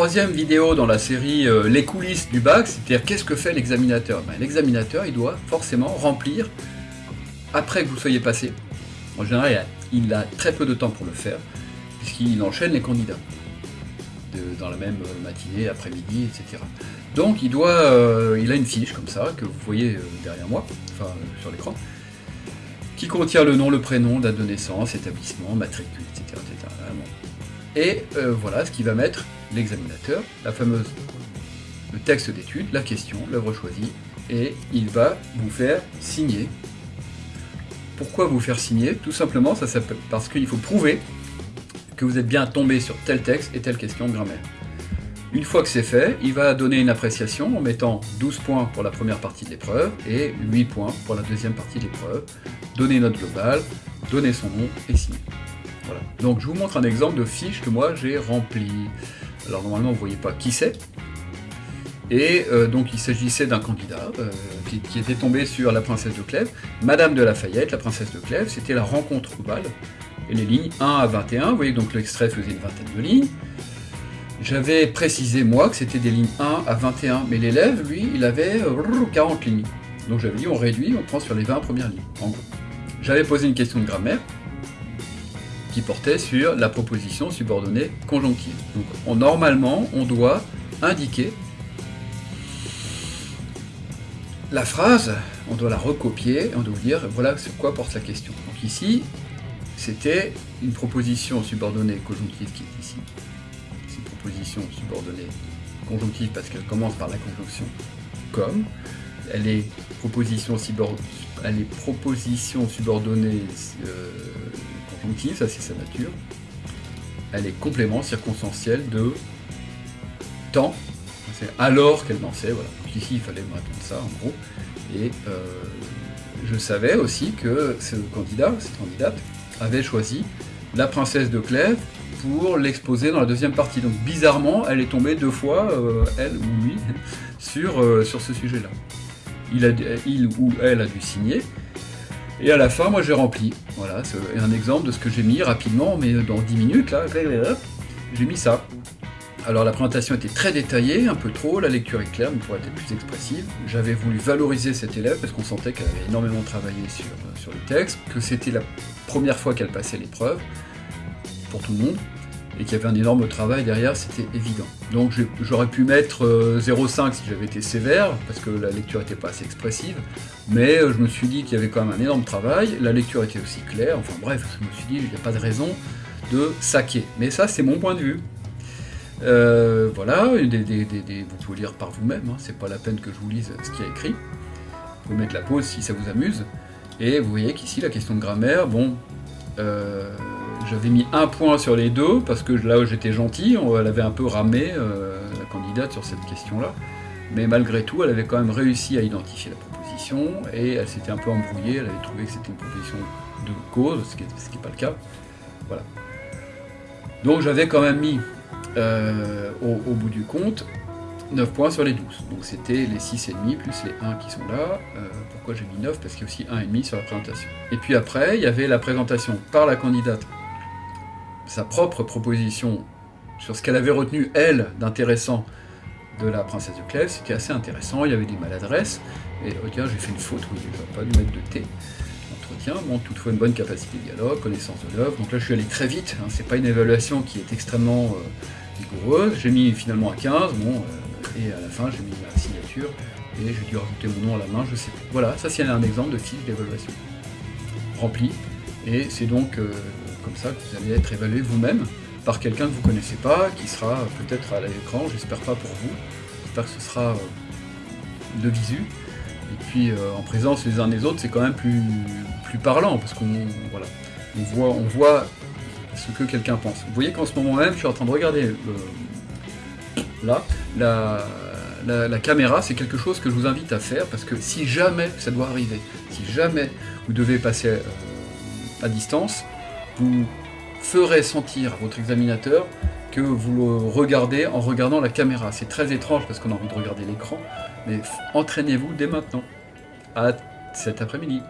troisième vidéo dans la série euh, Les coulisses du bac, c'est-à-dire qu'est-ce que fait l'examinateur? Ben, L'examinateur, il doit forcément remplir, après que vous soyez passé, en général, il a, très peu de temps pour le faire, puisqu'il enchaîne les candidats dans la même euh, matinée, après-midi, etc. Donc il doit, euh, il a une fiche comme ça que vous voyez derrière moi, enfin sur l'écran, qui contient le nom, le prénom, date de naissance, établissement, matricule, etc. Et voilà ce qu'il va mettre l'examinateur, la fameuse, le texte d'étude, la question, l'œuvre choisie, et il va vous faire signer. Pourquoi vous faire signer? Tout simplement, ça s'appelle parce qu'il faut prouver que vous êtes bien tombé sur tel texte et telle question de grammaire. Une fois que c'est fait, il va donner une appréciation en mettant 12 points pour la première partie de l'épreuve et 8 points pour la deuxième partie de l'épreuve, donner une note globale, donner son nom et signer. Voilà. Donc je vous montre un exemple de fiche que moi j'ai rempli. Alors normalement, vous voyez pas qui c'est. Et euh, donc il s'agissait d'un candidat euh, qui, était tombé sur la princesse de Clèves. Madame de Lafayette, la princesse de Clèves, c'était la rencontre au bal. Et les lignes 1 à 21, vous voyez donc l'extrait faisait une vingtaine de lignes. J'avais précisé moi que c'était des lignes 1 à 21, mais l'élève, lui, il avait 40 euh, lignes. Donc j'avais dit on réduit, on prend sur les 20 premières lignes, en gros. J'avais posé une question de grammaire, qui portait sur la proposition subordonnée conjonctive. Donc normalement, on doit indiquer la phrase, on doit la recopier, on doit dire voilà sur quoi porte la question. Donc ici, c'était une proposition subordonnée conjonctive qui est ici. C'est une proposition subordonnée conjonctive parce qu'elle commence par la conjonction comme. Elle est proposition, elle est proposition subordonnée euh, ça c'est sa nature. Elle est complément circonstanciel de temps. C'est alors qu'elle dansait, voilà. Donc ici il fallait me répondre ça en gros. Et euh, je savais aussi que ce candidat, cette candidate, avait choisi la princesse de Clèves pour l'exposer dans la deuxième partie. Donc bizarrement, elle est tombée deux fois, euh, elle ou lui, sur, euh, sur ce sujet-là. Il, il ou elle a dû signer, et à la fin, moi j'ai rempli. Voilà, c'est un exemple de ce que j'ai mis rapidement, mais dans 10 minutes, là, j'ai mis ça. Alors la présentation était très détaillée, un peu trop, la lecture est claire, mais pourrait être plus expressive. J'avais voulu valoriser cette élève parce qu'on sentait qu'elle avait énormément travaillé sur, sur le texte, que c'était la première fois qu'elle passait l'épreuve, pour tout le monde et qu'il y avait un énorme travail derrière, c'était évident. Donc j'aurais pu mettre 0,5 euh, si j'avais été sévère, parce que la lecture n'était pas assez expressive, mais euh, je me suis dit qu'il y avait quand même un énorme travail, la lecture était aussi claire, enfin bref, je me suis dit qu'il n'y a pas de raison de saquer. Mais ça, c'est mon point de vue. Euh, voilà, vous pouvez lire par vous-même, hein, c'est pas la peine que je vous lise ce qui est écrit. Vous pouvez mettre la pause si ça vous amuse. Et vous voyez qu'ici, la question de grammaire, bon, j'avais mis un point sur les deux, parce que là où j'étais gentil, elle avait un peu ramé, euh, la candidate, sur cette question-là. Mais malgré tout, elle avait quand même réussi à identifier la proposition, et elle s'était un peu embrouillée, elle avait trouvé que c'était une proposition de cause, ce qui n'est pas le cas. Voilà. Donc j'avais quand même mis, euh, au, bout du compte, 9 points sur les 12. Donc c'était les 6,5 plus les 1 qui sont là. Euh, pourquoi j'ai mis 9 Parce qu'il y a aussi 1,5 sur la présentation. Et puis après, il y avait la présentation par la candidate sa propre proposition sur ce qu'elle avait retenu, elle, d'intéressant de la princesse de Clèves, c'était assez intéressant, il y avait des maladresses, et oh j'ai fait une faute, oui, j'aurais pas dû mettre de T. Entretien, bon, toutefois une bonne capacité de dialogue, connaissance de l'œuvre, donc là je suis allé très vite, hein, c'est pas une évaluation qui est extrêmement euh, rigoureuse, j'ai mis finalement à 15, bon, euh, et à la fin j'ai mis ma signature, et j'ai dû rajouter mon nom à la main, je sais plus. Voilà, ça c'est un exemple de fiche d'évaluation. Rempli, et c'est donc euh, comme ça vous allez être évalué vous-même par quelqu'un que vous ne connaissez pas, qui sera peut-être à l'écran, j'espère pas pour vous, j'espère que ce sera euh, de visu. Et puis euh, en présence les uns des autres, c'est quand même plus, plus parlant, parce qu'on voit, on voit ce que quelqu'un pense. Vous voyez qu'en ce moment même, je suis en train de regarder là, la, la, caméra, c'est quelque chose que je vous invite à faire, parce que si jamais ça doit arriver, si jamais vous devez passer à distance, vous ferez sentir votre examinateur que vous le regardez en regardant la caméra. C'est très étrange parce qu'on a envie de regarder l'écran, mais entraînez-vous dès maintenant. À cet après-midi.